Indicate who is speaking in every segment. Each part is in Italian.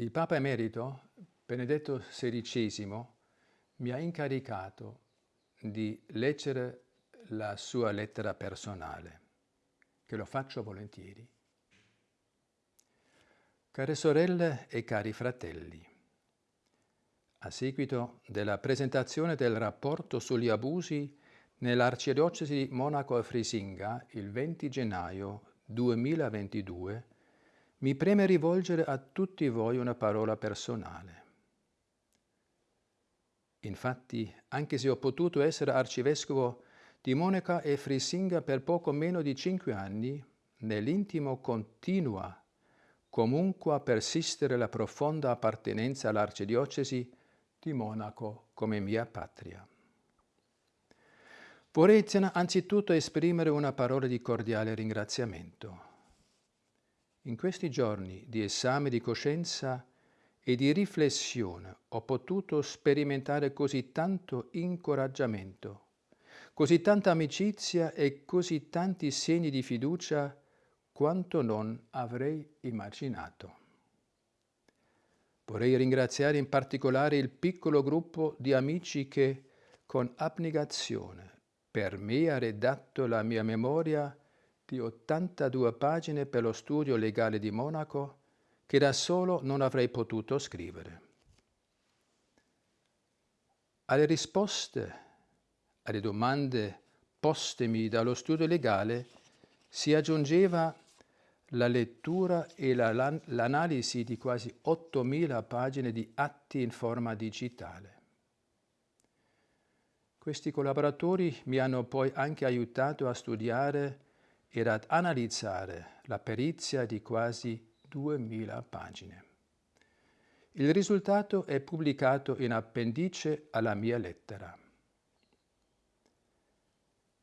Speaker 1: Il Papa Emerito, Benedetto XVI, mi ha incaricato di leggere la sua lettera personale, che lo faccio volentieri. Care sorelle e cari fratelli, a seguito della presentazione del rapporto sugli abusi nell'arcidiocesi di Monaco e Frisinga il 20 gennaio 2022, mi preme rivolgere a tutti voi una parola personale. Infatti, anche se ho potuto essere arcivescovo di Monaca e Frisinga per poco meno di cinque anni, nell'intimo continua comunque a persistere la profonda appartenenza all'arcidiocesi di Monaco come mia patria. Vorrei anzitutto esprimere una parola di cordiale ringraziamento in questi giorni di esame di coscienza e di riflessione ho potuto sperimentare così tanto incoraggiamento, così tanta amicizia e così tanti segni di fiducia quanto non avrei immaginato. Vorrei ringraziare in particolare il piccolo gruppo di amici che, con abnegazione, per me ha redatto la mia memoria di 82 pagine per lo studio legale di Monaco che da solo non avrei potuto scrivere. Alle risposte alle domande postemi dallo studio legale si aggiungeva la lettura e l'analisi di quasi 8.000 pagine di atti in forma digitale. Questi collaboratori mi hanno poi anche aiutato a studiare ed ad analizzare la perizia di quasi 2000 pagine. Il risultato è pubblicato in appendice alla mia lettera.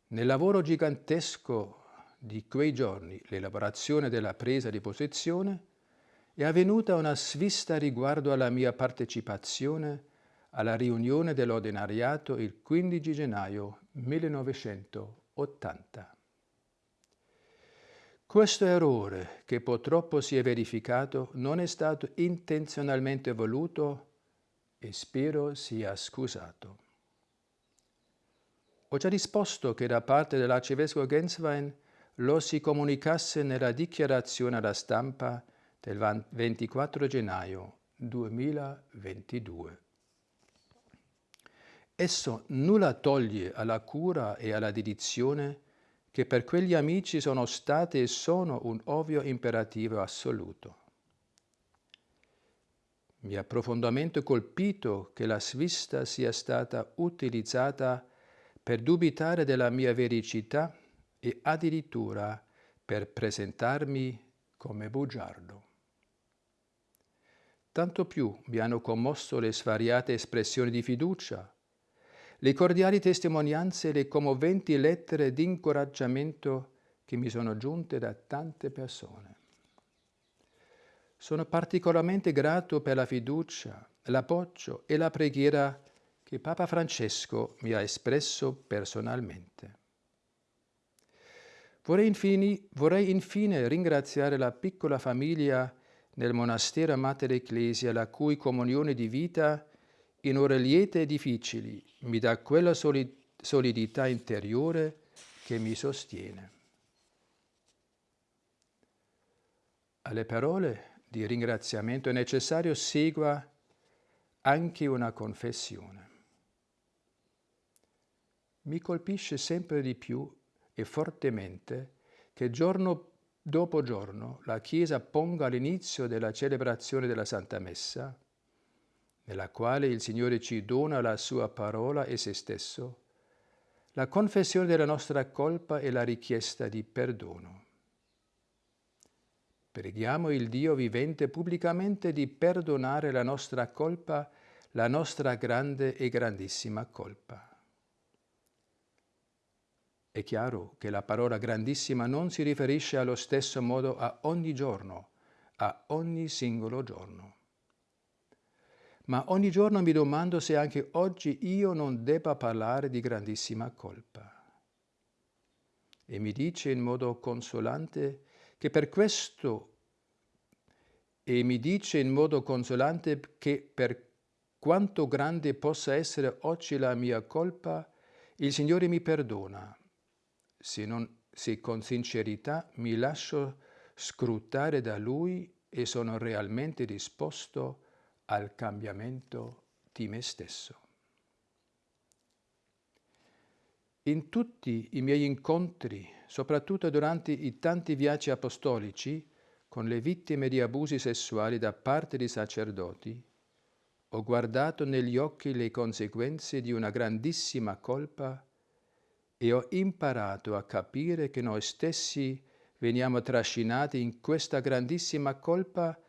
Speaker 1: Nel lavoro gigantesco di quei giorni, l'elaborazione della presa di posizione, è avvenuta una svista riguardo alla mia partecipazione alla riunione dell'ordinariato il 15 gennaio 1980. Questo errore, che purtroppo si è verificato, non è stato intenzionalmente voluto e spero sia scusato. Ho già risposto che da parte dell'arcivescovo Genswein lo si comunicasse nella dichiarazione alla stampa del 24 gennaio 2022. Esso nulla toglie alla cura e alla dedizione che per quegli amici sono state e sono un ovvio imperativo assoluto. Mi ha profondamente colpito che la svista sia stata utilizzata per dubitare della mia vericità e addirittura per presentarmi come bugiardo. Tanto più mi hanno commosso le svariate espressioni di fiducia, le cordiali testimonianze e le commoventi lettere di incoraggiamento che mi sono giunte da tante persone. Sono particolarmente grato per la fiducia, l'appoggio e la preghiera che Papa Francesco mi ha espresso personalmente. Vorrei infine, vorrei infine ringraziare la piccola famiglia nel monastero Mater Ecclesia, la cui comunione di vita in ore liete e difficili mi dà quella solidità interiore che mi sostiene. Alle parole di ringraziamento è necessario segua anche una confessione. Mi colpisce sempre di più e fortemente che giorno dopo giorno la Chiesa ponga all'inizio della celebrazione della Santa Messa nella quale il Signore ci dona la sua parola e se stesso, la confessione della nostra colpa e la richiesta di perdono. Preghiamo il Dio vivente pubblicamente di perdonare la nostra colpa, la nostra grande e grandissima colpa. È chiaro che la parola grandissima non si riferisce allo stesso modo a ogni giorno, a ogni singolo giorno ma ogni giorno mi domando se anche oggi io non debba parlare di grandissima colpa. E mi dice in modo consolante che per questo e mi dice in modo consolante che per quanto grande possa essere oggi la mia colpa, il Signore mi perdona, se, non, se con sincerità mi lascio scrutare da Lui e sono realmente disposto al cambiamento di me stesso. In tutti i miei incontri, soprattutto durante i tanti viaggi apostolici, con le vittime di abusi sessuali da parte di sacerdoti, ho guardato negli occhi le conseguenze di una grandissima colpa e ho imparato a capire che noi stessi veniamo trascinati in questa grandissima colpa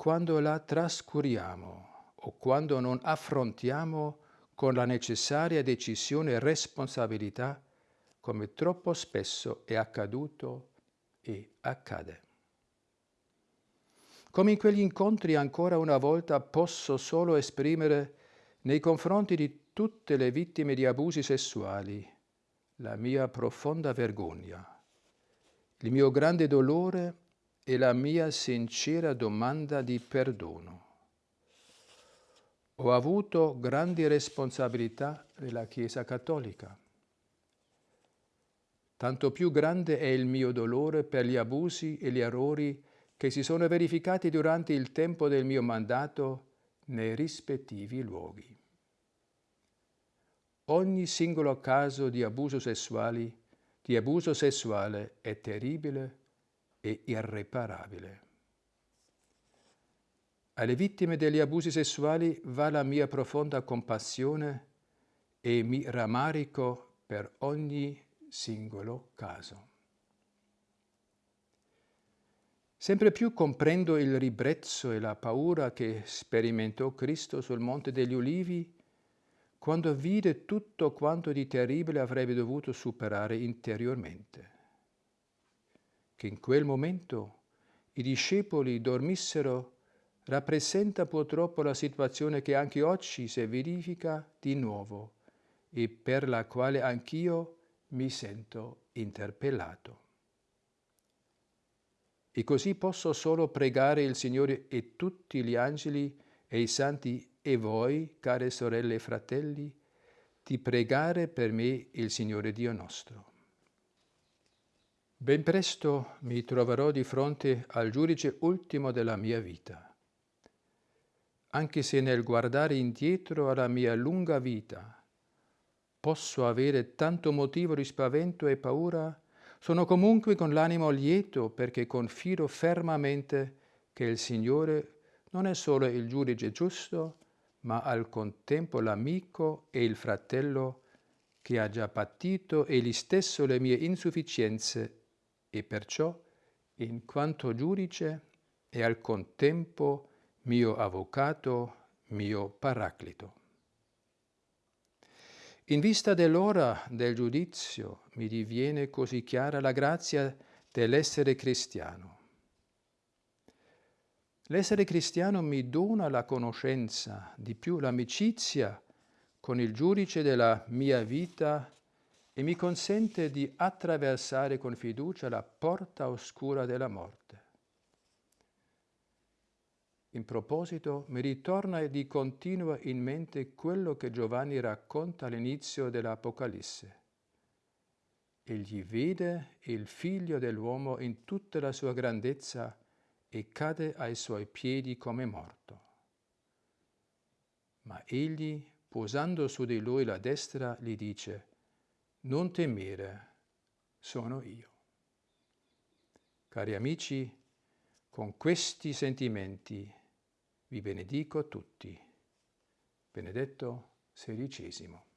Speaker 1: quando la trascuriamo o quando non affrontiamo con la necessaria decisione e responsabilità come troppo spesso è accaduto e accade. Come in quegli incontri ancora una volta posso solo esprimere nei confronti di tutte le vittime di abusi sessuali la mia profonda vergogna, il mio grande dolore e la mia sincera domanda di perdono. Ho avuto grandi responsabilità nella Chiesa Cattolica. Tanto più grande è il mio dolore per gli abusi e gli errori che si sono verificati durante il tempo del mio mandato nei rispettivi luoghi. Ogni singolo caso di abuso, sessuali, di abuso sessuale è terribile e irreparabile. Alle vittime degli abusi sessuali va la mia profonda compassione e mi rammarico per ogni singolo caso. Sempre più comprendo il ribrezzo e la paura che sperimentò Cristo sul Monte degli Ulivi quando vide tutto quanto di terribile avrebbe dovuto superare interiormente. Che in quel momento i discepoli dormissero rappresenta purtroppo la situazione che anche oggi si verifica di nuovo e per la quale anch'io mi sento interpellato. E così posso solo pregare il Signore e tutti gli angeli e i santi e voi, care sorelle e fratelli, di pregare per me il Signore Dio nostro. Ben presto mi troverò di fronte al giudice ultimo della mia vita. Anche se nel guardare indietro alla mia lunga vita posso avere tanto motivo di spavento e paura, sono comunque con l'animo lieto perché confido fermamente che il Signore non è solo il giudice giusto, ma al contempo l'amico e il fratello che ha già patito egli stesso le mie insufficienze e perciò, in quanto giudice, è al contempo mio avvocato, mio paraclito. In vista dell'ora del giudizio mi diviene così chiara la grazia dell'essere cristiano. L'essere cristiano mi dona la conoscenza, di più l'amicizia con il giudice della mia vita e mi consente di attraversare con fiducia la porta oscura della morte. In proposito, mi ritorna di continuo in mente quello che Giovanni racconta all'inizio dell'Apocalisse. Egli vede il figlio dell'uomo in tutta la sua grandezza e cade ai suoi piedi come morto. Ma egli, posando su di lui la destra, gli dice, non temere, sono io. Cari amici, con questi sentimenti vi benedico tutti. Benedetto XVI.